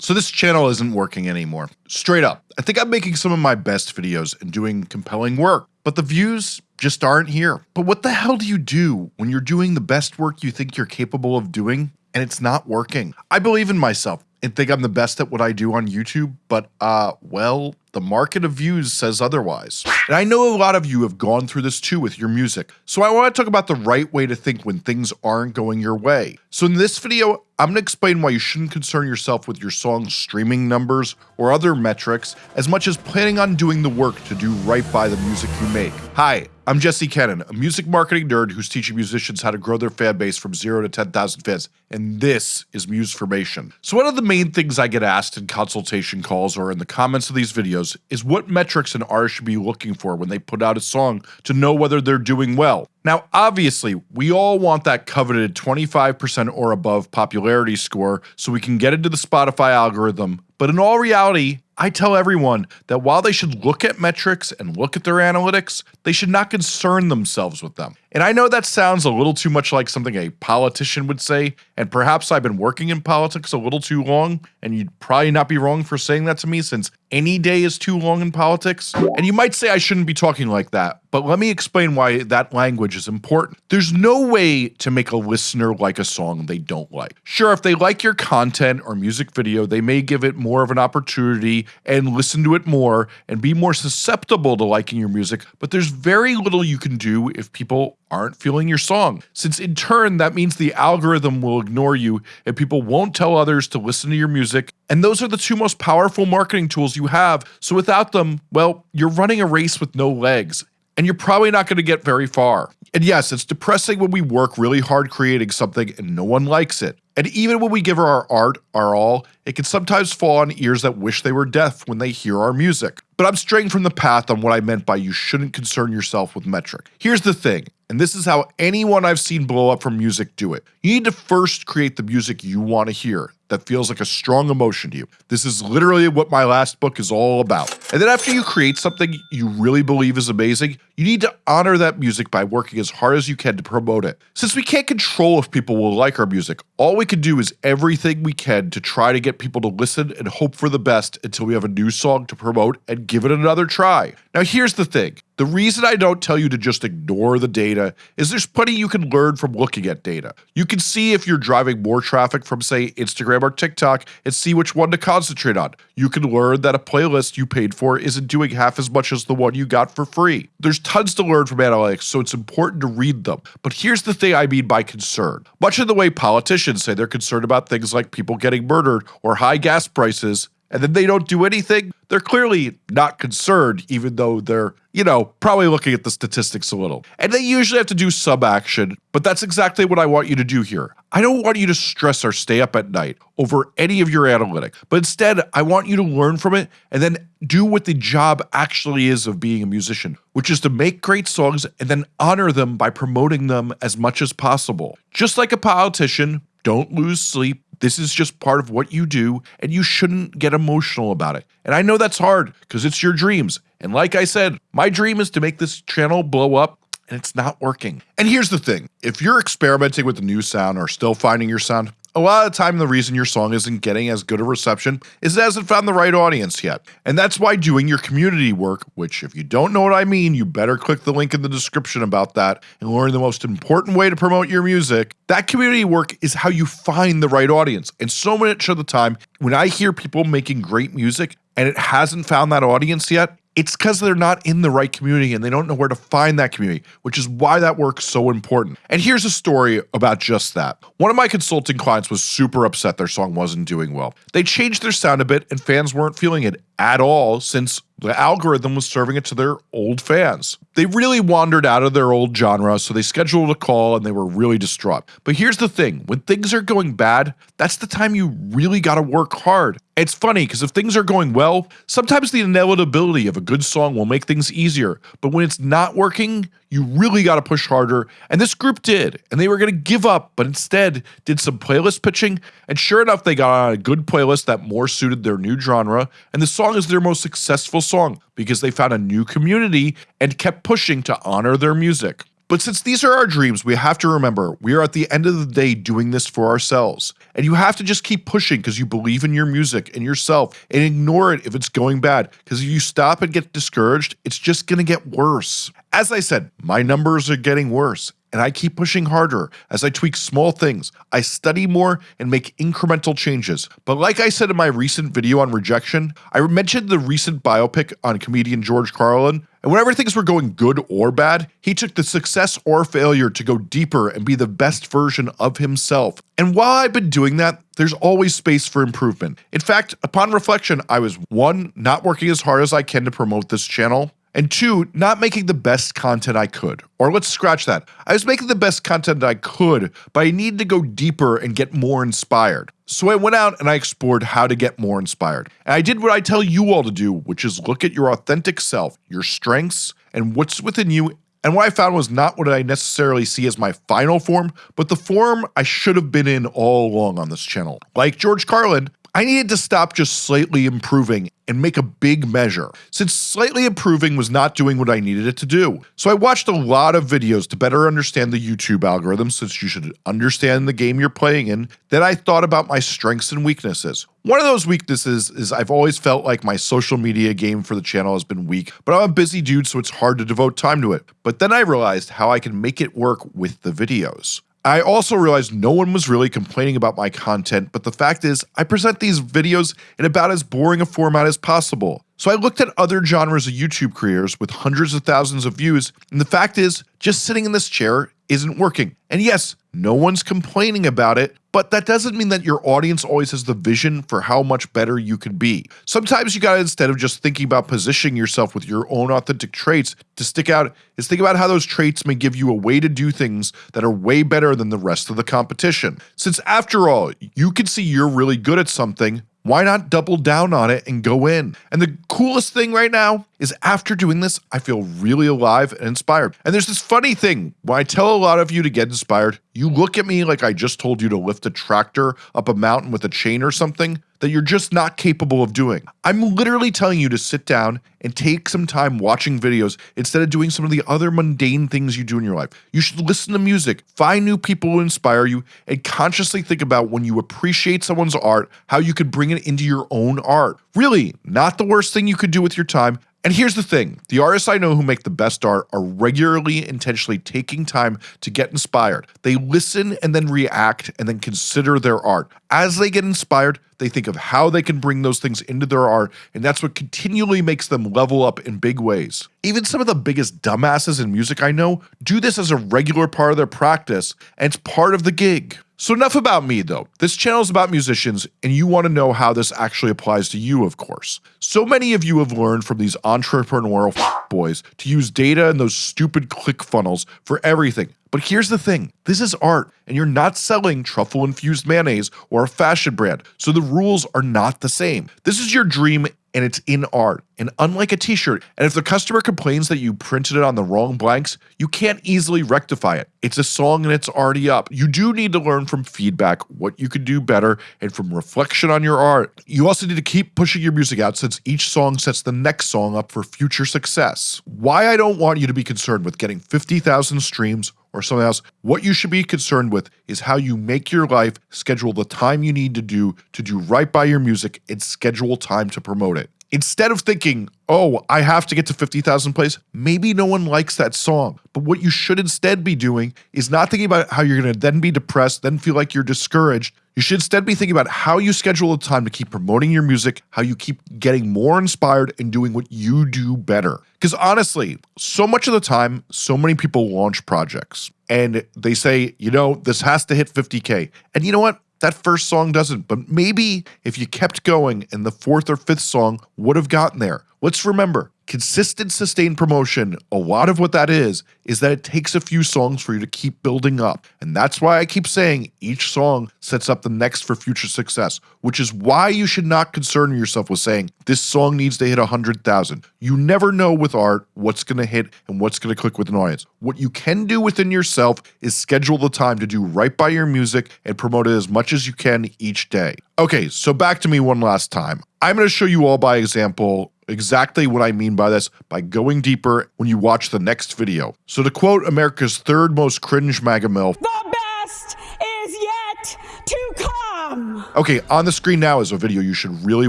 So this channel isn't working anymore. Straight up, I think I'm making some of my best videos and doing compelling work, but the views just aren't here. But what the hell do you do when you're doing the best work you think you're capable of doing and it's not working? I believe in myself and think I'm the best at what I do on YouTube, but uh, well, the market of views says otherwise. And I know a lot of you have gone through this too with your music, so I want to talk about the right way to think when things aren't going your way. So in this video, I'm going to explain why you shouldn't concern yourself with your song's streaming numbers or other metrics as much as planning on doing the work to do right by the music you make. Hi, I'm Jesse Cannon, a music marketing nerd who's teaching musicians how to grow their fan base from 0 to 10,000 fans, and this is Musformation. So one of the main things I get asked in consultation calls or in the comments of these videos is what metrics an artist should be looking for when they put out a song to know whether they're doing well. Now, obviously, we all want that coveted 25% or above popularity score so we can get into the Spotify algorithm, but in all reality, I tell everyone that while they should look at metrics and look at their analytics, they should not concern themselves with them. And I know that sounds a little too much like something a politician would say, and perhaps I've been working in politics a little too long, and you'd probably not be wrong for saying that to me since any day is too long in politics. And you might say I shouldn't be talking like that, but let me explain why that language is important. There's no way to make a listener like a song they don't like. Sure, if they like your content or music video, they may give it more of an opportunity and listen to it more and be more susceptible to liking your music, but there's very little you can do if people aren't feeling your song, since in turn that means the algorithm will ignore you and people won't tell others to listen to your music, and those are the two most powerful marketing tools you have, so without them, well, you're running a race with no legs, and you're probably not going to get very far. And yes, it's depressing when we work really hard creating something and no one likes it. And even when we give our art our all, it can sometimes fall on ears that wish they were deaf when they hear our music. But I'm straying from the path on what I meant by you shouldn't concern yourself with metric. Here's the thing, and this is how anyone I've seen blow up from music do it. You need to first create the music you want to hear that feels like a strong emotion to you. This is literally what my last book is all about. And then after you create something you really believe is amazing, you need to honor that music by working as hard as you can to promote it. Since we can't control if people will like our music, all we can do is everything we can to try to get people to listen and hope for the best until we have a new song to promote and give it another try. Now here's the thing, the reason I don't tell you to just ignore the data is there's plenty you can learn from looking at data. You can see if you're driving more traffic from say Instagram or TikTok and see which one to concentrate on. You can learn that a playlist you paid for isn't doing half as much as the one you got for free. There's tons to learn from analytics so it's important to read them. But here's the thing I mean by concern. Much of the way politicians say they're concerned about things like people getting murdered or high gas prices and then they don't do anything, they're clearly not concerned, even though they're, you know, probably looking at the statistics a little. And they usually have to do some action, but that's exactly what I want you to do here. I don't want you to stress or stay up at night over any of your analytics, but instead, I want you to learn from it and then do what the job actually is of being a musician, which is to make great songs and then honor them by promoting them as much as possible. Just like a politician, don't lose sleep this is just part of what you do, and you shouldn't get emotional about it. And I know that's hard because it's your dreams. And like I said, my dream is to make this channel blow up, and it's not working. And here's the thing if you're experimenting with a new sound or still finding your sound, a lot of the time, the reason your song isn't getting as good a reception is it hasn't found the right audience yet. And that's why doing your community work, which if you don't know what I mean, you better click the link in the description about that and learn the most important way to promote your music. That community work is how you find the right audience. And so much of the time, when I hear people making great music and it hasn't found that audience yet, it's because they're not in the right community and they don't know where to find that community, which is why that work's so important. And here's a story about just that. One of my consulting clients was super upset their song wasn't doing well. They changed their sound a bit and fans weren't feeling it at all since the algorithm was serving it to their old fans. They really wandered out of their old genre, so they scheduled a call and they were really distraught. But here's the thing when things are going bad, that's the time you really gotta work hard. It's funny because if things are going well, sometimes the inevitability of a good song will make things easier. But when it's not working, you really got to push harder. And this group did. And they were going to give up, but instead did some playlist pitching. And sure enough, they got on a good playlist that more suited their new genre. And the song is their most successful song because they found a new community and kept pushing to honor their music. But since these are our dreams, we have to remember we are at the end of the day doing this for ourselves. And you have to just keep pushing because you believe in your music and yourself and ignore it if it's going bad. Because if you stop and get discouraged, it's just going to get worse. As I said, my numbers are getting worse and I keep pushing harder as I tweak small things. I study more and make incremental changes. But like I said in my recent video on rejection, I mentioned the recent biopic on comedian George Carlin, and whenever things were going good or bad, he took the success or failure to go deeper and be the best version of himself. And while I've been doing that, there's always space for improvement. In fact, upon reflection, I was one, not working as hard as I can to promote this channel, and two, not making the best content I could. Or let's scratch that. I was making the best content I could, but I needed to go deeper and get more inspired. So I went out and I explored how to get more inspired. And I did what I tell you all to do, which is look at your authentic self, your strengths, and what's within you. And what I found was not what I necessarily see as my final form, but the form I should have been in all along on this channel. Like George Carlin, I needed to stop just slightly improving and make a big measure, since slightly improving was not doing what I needed it to do. So I watched a lot of videos to better understand the YouTube algorithm since you should understand the game you're playing in, then I thought about my strengths and weaknesses. One of those weaknesses is I've always felt like my social media game for the channel has been weak, but I'm a busy dude so it's hard to devote time to it. But then I realized how I can make it work with the videos. I also realized no one was really complaining about my content, but the fact is, I present these videos in about as boring a format as possible. So I looked at other genres of YouTube creators with hundreds of thousands of views, and the fact is, just sitting in this chair isn't working. And yes, no one's complaining about it, but that doesn't mean that your audience always has the vision for how much better you can be. Sometimes you gotta, instead of just thinking about positioning yourself with your own authentic traits to stick out, is think about how those traits may give you a way to do things that are way better than the rest of the competition. Since after all, you can see you're really good at something, why not double down on it and go in? And the coolest thing right now is after doing this, I feel really alive and inspired. And there's this funny thing when I tell a lot of you to get inspired, you look at me like I just told you to lift a tractor up a mountain with a chain or something that you're just not capable of doing. I'm literally telling you to sit down and take some time watching videos instead of doing some of the other mundane things you do in your life. You should listen to music, find new people who inspire you, and consciously think about when you appreciate someone's art, how you could bring it into your own art. Really, not the worst thing you could do with your time, and here's the thing the artists I know who make the best art are regularly intentionally taking time to get inspired. They listen and then react and then consider their art. As they get inspired, they think of how they can bring those things into their art, and that's what continually makes them level up in big ways. Even some of the biggest dumbasses in music I know do this as a regular part of their practice, and it's part of the gig. So enough about me though. This channel is about musicians and you want to know how this actually applies to you of course. So many of you have learned from these entrepreneurial boys to use data and those stupid click funnels for everything. But here's the thing, this is art and you're not selling truffle infused mayonnaise or a fashion brand, so the rules are not the same. This is your dream and it's in art. And unlike a t-shirt, and if the customer complains that you printed it on the wrong blanks, you can't easily rectify it. It's a song and it's already up. You do need to learn from feedback what you could do better and from reflection on your art. You also need to keep pushing your music out since each song sets the next song up for future success. Why I don't want you to be concerned with getting 50,000 streams or something else. What you should be concerned with is how you make your life schedule the time you need to do to do right by your music and schedule time to promote it. Instead of thinking, oh, I have to get to 50,000 plays, maybe no one likes that song. But what you should instead be doing is not thinking about how you're going to then be depressed, then feel like you're discouraged. You should instead be thinking about how you schedule the time to keep promoting your music, how you keep getting more inspired and doing what you do better. Because honestly, so much of the time, so many people launch projects and they say, you know, this has to hit 50K. And you know what? That first song doesn't, but maybe if you kept going and the fourth or fifth song would have gotten there. Let's remember, consistent sustained promotion, a lot of what that is, is that it takes a few songs for you to keep building up. And that's why I keep saying each song sets up the next for future success, which is why you should not concern yourself with saying this song needs to hit 100,000. You never know with art what's going to hit and what's going to click with an audience. What you can do within yourself is schedule the time to do right by your music and promote it as much as you can each day. Okay, so back to me one last time. I'm going to show you all by example exactly what I mean by this by going deeper when you watch the next video. So to quote America's third most cringe MAGA MILF, The best is yet to come. Okay, on the screen now is a video you should really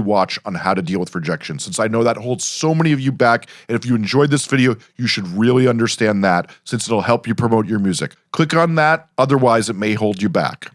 watch on how to deal with rejection since I know that holds so many of you back and if you enjoyed this video you should really understand that since it'll help you promote your music. Click on that otherwise it may hold you back.